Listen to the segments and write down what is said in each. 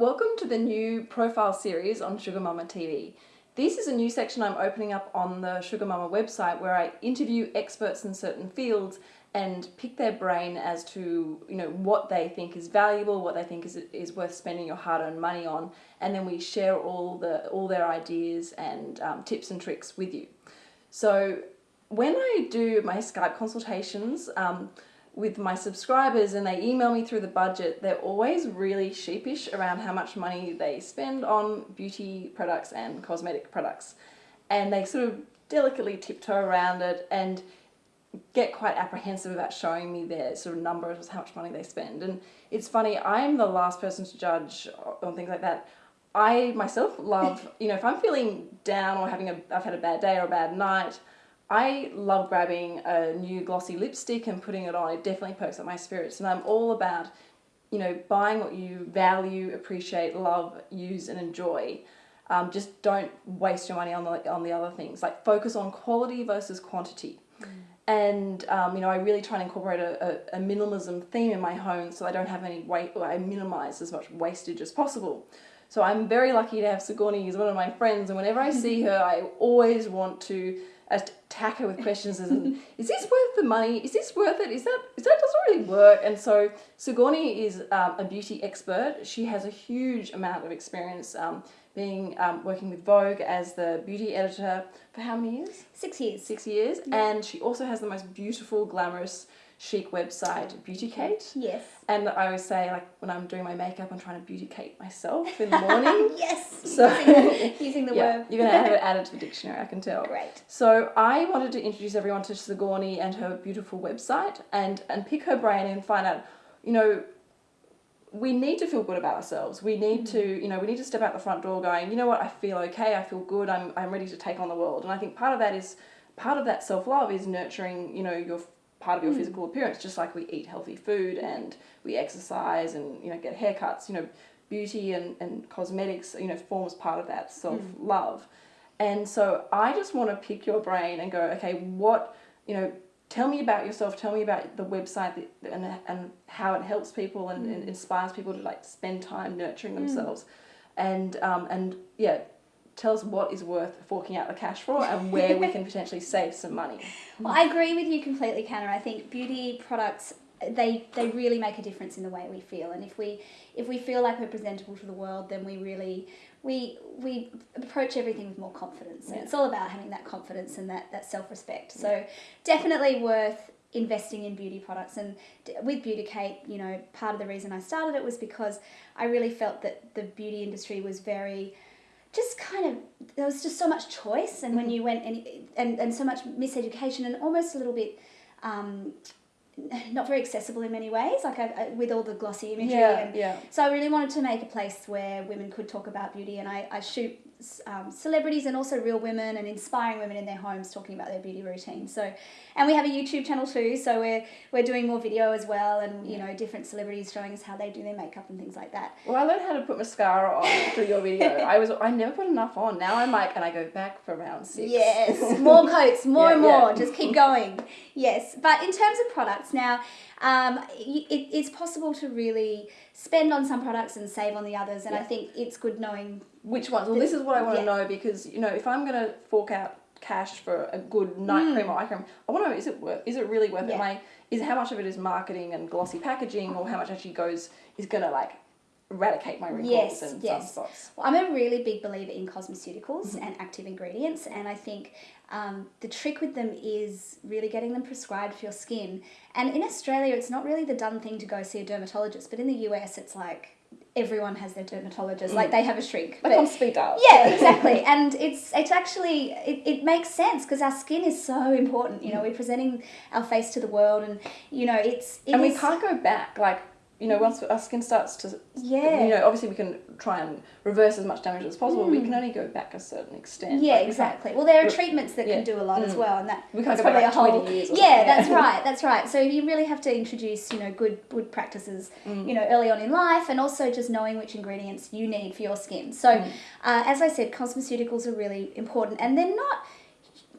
Welcome to the new profile series on Sugar Mama TV. This is a new section I'm opening up on the Sugar Mama website where I interview experts in certain fields and pick their brain as to you know what they think is valuable, what they think is is worth spending your hard-earned money on, and then we share all the all their ideas and um, tips and tricks with you. So when I do my Skype consultations. Um, with my subscribers and they email me through the budget, they're always really sheepish around how much money they spend on beauty products and cosmetic products. And they sort of delicately tiptoe around it and get quite apprehensive about showing me their sort of numbers, of how much money they spend. And it's funny, I'm the last person to judge on things like that. I myself love, you know, if I'm feeling down or having a, I've had a bad day or a bad night, I love grabbing a new glossy lipstick and putting it on. It definitely perks up my spirits. And I'm all about, you know, buying what you value, appreciate, love, use, and enjoy. Um, just don't waste your money on the, on the other things. Like focus on quality versus quantity. Mm. And, um, you know, I really try and incorporate a, a, a, minimalism theme in my home so I don't have any weight, I minimize as much wastage as possible. So I'm very lucky to have Sigourney as one of my friends, and whenever I see her, I always want to attack her with questions as is this worth the money? Is this worth it? Is that is that doesn't really work? And so Sigourney is um, a beauty expert. She has a huge amount of experience um, being um, working with Vogue as the beauty editor for how many years? Six years. Six years, yeah. and she also has the most beautiful, glamorous chic website, Beauty Kate. Yes. And I always say, like, when I'm doing my makeup, I'm trying to Beauty Kate myself in the morning. yes. So using, using the yeah, word. you're going to have it added to the dictionary, I can tell. Great. So I wanted to introduce everyone to Sigourney and her beautiful website and, and pick her brain and find out, you know, we need to feel good about ourselves. We need to, mm-hmm. you know, we need to step out the front door going, you know what, I feel okay, I feel good, I'm, I'm ready to take on the world. And I think part of that is, part of that self-love is nurturing, you know, your part of your mm. physical appearance, just like we eat healthy food and we exercise and you know get haircuts. You know, beauty and, and cosmetics you know forms part of that self love. Mm. And so I just want to pick your brain and go, okay, what you know. Tell me about yourself. Tell me about the website that, and, and how it helps people and, mm. and inspires people to like spend time nurturing mm. themselves, and um, and yeah, tell us what is worth forking out the cash for and where we can potentially save some money. Well, I agree with you completely, Canna. I think beauty products they they really make a difference in the way we feel, and if we if we feel like we're presentable to the world, then we really we we approach everything with more confidence. Yeah. And it's all about having that confidence and that that self respect. Yeah. So definitely worth investing in beauty products and with beauty kate you know part of the reason i started it was because i really felt that the beauty industry was very just kind of there was just so much choice and mm-hmm. when you went and, and and so much miseducation and almost a little bit um, not very accessible in many ways like I, I, with all the glossy imagery yeah, and yeah. so I really wanted to make a place where women could talk about beauty and I, I shoot um, celebrities and also real women and inspiring women in their homes talking about their beauty routine. So, and we have a YouTube channel too. So we're we're doing more video as well, and you know different celebrities showing us how they do their makeup and things like that. Well, I learned how to put mascara on through your video. I was I never put enough on. Now I'm like, and I go back for round six. Yes, more coats, more yeah, and more. Yeah. Just keep going. Yes, but in terms of products now. Um, it, it's possible to really spend on some products and save on the others, and yeah. I think it's good knowing which ones? Well, this is what I want to yeah. know because you know if I'm going to fork out cash for a good night mm. cream or eye cream, I want to know is it worth? Is it really worth yeah. it? I, is how much of it is marketing and glossy packaging, or how much actually goes is going to like eradicate my wrinkles yes, and yes. sunspots? Well, I'm a really big believer in cosmeceuticals mm-hmm. and active ingredients, and I think um, the trick with them is really getting them prescribed for your skin. And in Australia, it's not really the done thing to go see a dermatologist, but in the US, it's like everyone has their dermatologist. Mm. Like they have a shrink. Like but, on speed dial. Yeah, exactly. and it's it's actually it, it makes sense because our skin is so important. You know, mm. we're presenting our face to the world, and you know, it's it and is, we can't go back. Like you know, once our skin starts to, yeah, you know, obviously we can try and reverse as much damage as possible. Mm. We can only go back a certain extent. Yeah, like exactly. Well, there are treatments that yeah. can do a lot mm. as well, and that we can't go probably back a whole. Years yeah, that's right. That's right. So you really have to introduce, you know, good good practices, mm. you know, early on in life, and also just knowing which ingredients you need for your skin. So, mm. uh, as I said, cosmeceuticals are really important, and they're not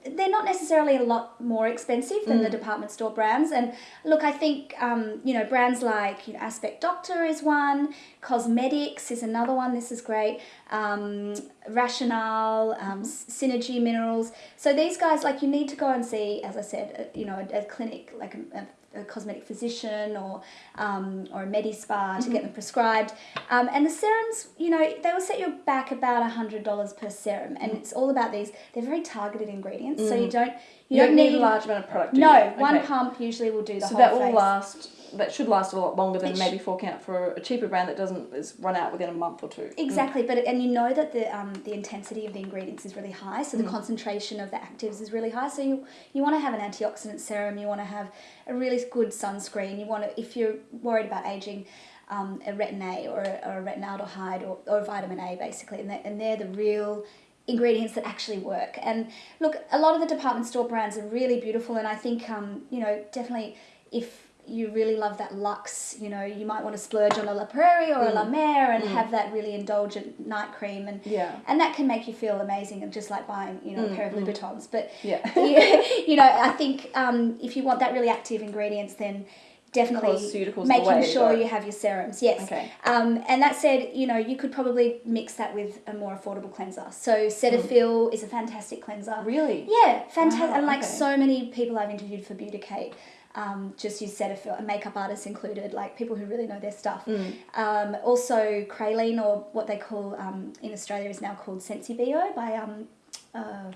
they're not necessarily a lot more expensive than the Mm. department store brands. And look, I think um, you know brands like you know, Aspect Doctor is one, Cosmedix is another one. This is great. Um, Rationale, um, Synergie Minerals. So these guys, like, you need to go and see, as I said, a, you know, a, a clinic like a, a a cosmetic physician or um, or a medi spa to get them prescribed. Um, and the serums, you know, they will set you back about hundred dollars per serum, and it's all about these. They're very targeted ingredients, so you don't you, You, don't need, a large amount of product. No one pump usually will do the So whole that will face. last. That should last a lot longer than sh- maybe forking out for a cheaper brand that doesn't is run out within a month or two. Mm. Exactly, but and you know that the um, the intensity of the ingredients is really high, Mm. so the concentration of the actives is really high. So you you want to have an antioxidant serum, you want to have a really good sunscreen. You want to if you're worried about aging. Um, a retin A or a, or a retinaldehyde or, or vitamin A basically, and they're, and they're the real ingredients that actually work. And look, a lot of the department store brands are really beautiful, and I think um, you know definitely if you really love that luxe, you know, you might want to splurge on a La Prairie or a La Mer and have that really indulgent night cream, and Yeah. and that can make you feel amazing, and just like buying you know a pair of Louboutins. But Yeah. you, you know, I think um, if you want that really active ingredients, then definitely Cosmeceuticals the way making to sure you have your serums. Yes. Okay. Um, and that said, you know, you could probably mix that with a more affordable cleanser. So. Cetaphil is a fantastic cleanser. Really? Yeah, fantastic. Wow, and like okay. so many people I've interviewed for Beauty Kate. Um, just use Cetaphil, and makeup artists included, like people who really know their stuff. Mm. Um, also, Crealine, or what they call um, in Australia is now called Sensibio by um, uh,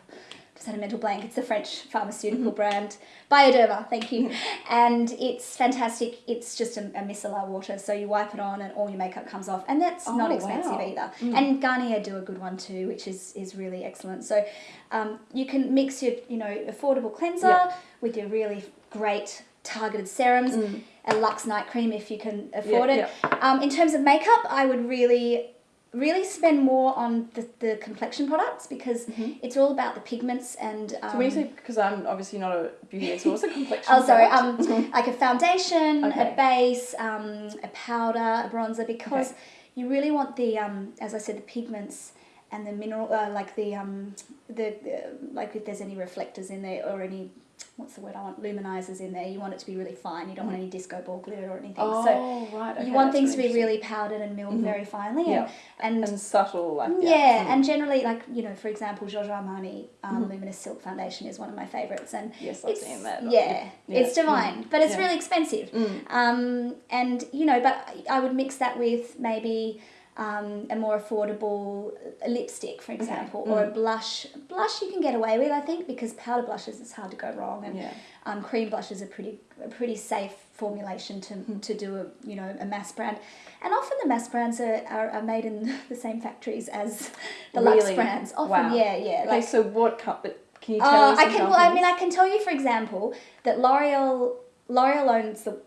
just had a mental blank. It's the French pharmaceutical Mm-hmm. brand Bioderma. Thank you, and it's fantastic. It's just a, a micellar water, so you wipe it on, and all your makeup comes off, and that's Oh, not expensive wow. either. Mm. And Garnier do a good one too, which is is really excellent. So um, you can mix your you know affordable cleanser Yeah. with your really great targeted serums. Mm. A Lux night cream if you can afford Yeah, it. Um, in terms of makeup, I would really, really spend more on the, the complexion products because it's all about the pigments and. Um, Mm-hmm. So when you say, because I'm obviously not a beauty expert, what's a complexion? Oh, sorry. Um, like a foundation, Okay. a base, um, a powder, a bronzer, because Okay. you really want the, um, as I said, the pigments and the mineral, uh, like the, um, the, uh, like if there's any reflectors in there or any, what's the word I want, luminizers in there. You want it to be really fine. You don't want any disco ball glitter or anything. Oh, so right. Okay, you want things to be really powdered and milled Mhm. very finely. Yeah. And, and and subtle, like yeah, Mm. and generally, like you know, for example, Giorgio Armani um, Mhm. Luminous Silk Foundation is one of my favorites, and yes, I've seen that. yeah, Yeah. it's divine, but it's Yeah. really expensive. Mm. Um, and you know, but I would mix that with maybe um, a more affordable lipstick, for example, or Mm. a blush. Blush you can get away with, I think, because powder blushes it's hard to go wrong, and Yeah. um, cream blushes are pretty a pretty safe formulation to, Mm-hmm. to do a you know a mass brand, and often the mass brands are, are, are made in the same factories as the Really? brands. Often, Wow. yeah, yeah. Okay, Like, so what cup? But can you tell uh, us? I can. Well, I mean, I can tell you, for example, that L'Oreal L'Oreal owns the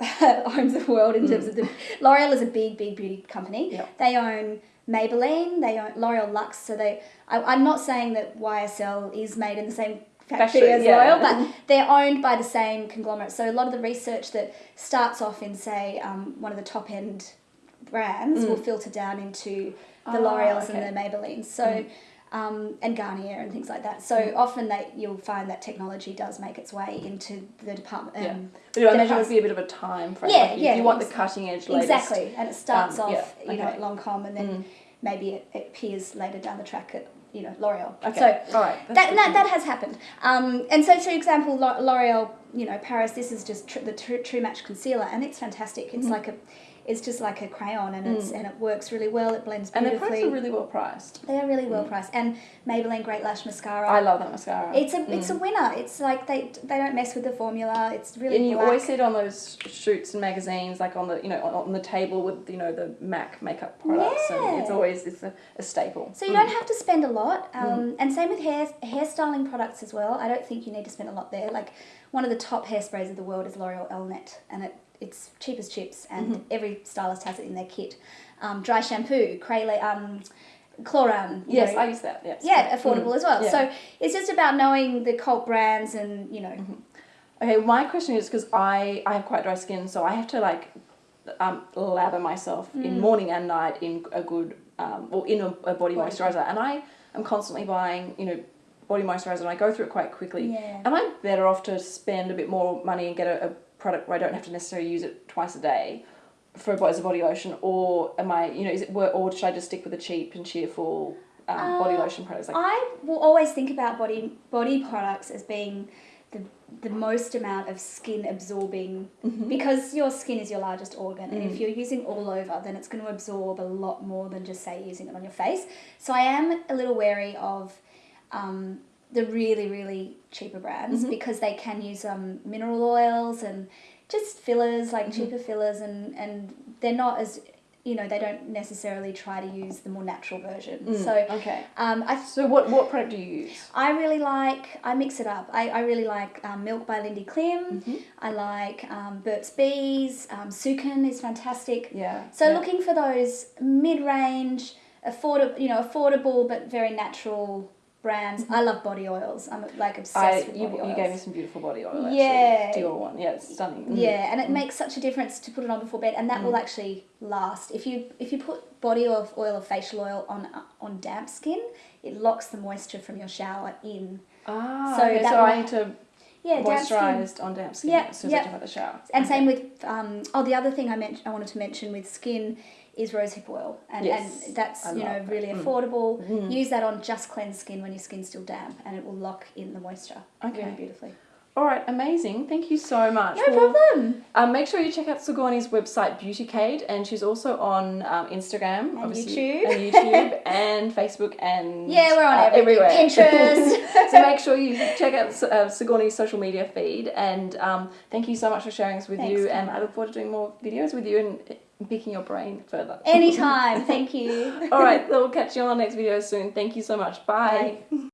owns the world in terms of the L'Oreal is a big, big beauty company. Yeah. They own Maybelline. They own L'Oreal Lux. So they. I, I'm not saying that YSL is made in the same factory Factory, as yeah. L'Oreal, but they're owned by the same conglomerate. So a lot of the research that starts off in, say, um, one of the top end brands will filter down into the Mm. Ah, L'Oreals okay. Mm. and the Maybellines. So. Um, and Garnier and things like that. So often that you'll find that technology does make its way into the department. Um, Yeah. But I imagine it would be a bit of a time frame. Yeah, like you, yeah, You want the cutting edge latest. Exactly, and it starts Um, off, yeah, you know, okay. at Lancome, and then Mm. maybe it, it appears later down the track at, you know, L'Oreal. Okay. So all right. that, that, that has happened. Um, and so, for example, L'Oreal, you know, Paris, this is just tr- the True, True Match concealer, and it's fantastic. It's Mhm. like a, it's just like a crayon, and it's Mm. and it works really well. It blends beautifully. and their beautifully. products are really well priced. they are really well Mm. priced, and Maybelline Great Lash Mascara. I love that mascara. it's a it's a Mm. winner. It's like they they don't mess with the formula. It's really and you black. always see it on those shoots and magazines, like on the you know on, on the table with you know the Mac makeup products, and it's always it's a, a staple. So you Mm. don't have to spend a lot, um, and same with hair hairstyling products as well. I don't think you need to spend a lot there. Like one of the top hairsprays of the world is L'Oreal Elnett, and it it's cheap as chips, and Mm-hmm. every stylist has it in their kit. Um, dry shampoo, Crayle, um, Klorane. Yes, know, I use that. Yes. yeah, affordable Mm. as well. Yeah. So it's just about knowing the cult brands, and you know, Okay, my question is because I I have quite dry skin, so I have to like um, lather myself Mm. in morning and night in a good um, or in a, a body Body moisturizer, and I am constantly buying you know body moisturizer and I go through it quite quickly. Yeah. Am I better off to spend a bit more money and get a, a product where I don't have to necessarily use it twice a day for a, as a body lotion, or am I, you know, is it or should I just stick with the cheap and cheerful um, body Uh, lotion products? Like, I will always think about body body products as being the the most amount of skin absorbing Mm-hmm. because your skin is your largest organ and Mm. if you're using all over then it's going to absorb a lot more than just say using it on your face so i am a little wary of um, the really really cheaper brands Mm-hmm. because they can use um, mineral oils and just fillers like Mm-hmm. cheaper fillers and and they're not as you know they don't necessarily try to use the more natural version Mm, so okay. um, I So what what product do you use? I really like, I mix it up. I, I really like um, Milk by Lindy Klim. Mm-hmm. I like um, Burt's Bees. Um, Sukin is fantastic. Yeah. So yeah. looking for those mid-range, affordable, you know, affordable but very natural brands. I love body oils. I'm like obsessed. I with you, body you oils. gave me some beautiful body oil. Actually. Yeah. Dior one. Yeah, it's stunning. Mm. Yeah, and it makes such a difference to put it on before bed, and that will actually last. If you if you put body oil, oil or facial oil on on damp skin, it locks the moisture from your shower in. Ah. So okay, that so will- I need to Yeah, damp moisturized on damp skin Yeah, as soon as yeah. I jump out the shower. And Okay. same with um, oh the other thing I meant I wanted to mention with skin is rosehip oil and, Yes, and that's I you know that. really Mm. affordable. Use that on just cleansed skin when your skin's still damp and it will lock in the moisture Okay. really beautifully. All right, amazing. Thank you so much. No Well, problem. Um, make sure you check out Sigourney's website, Beautycade, and she's also on um, Instagram, And obviously, YouTube. and YouTube, and Facebook, and Yeah, we're on uh, everywhere. Pinterest. so make sure you check out uh, Sigourney's social media feed, and um, thank you so much for sharing this with Thanks, you. And I look forward to doing more videos with you and picking your brain further. Anytime. Thank you. All right, we'll catch you on the next video soon. Thank you so much. Bye. Bye.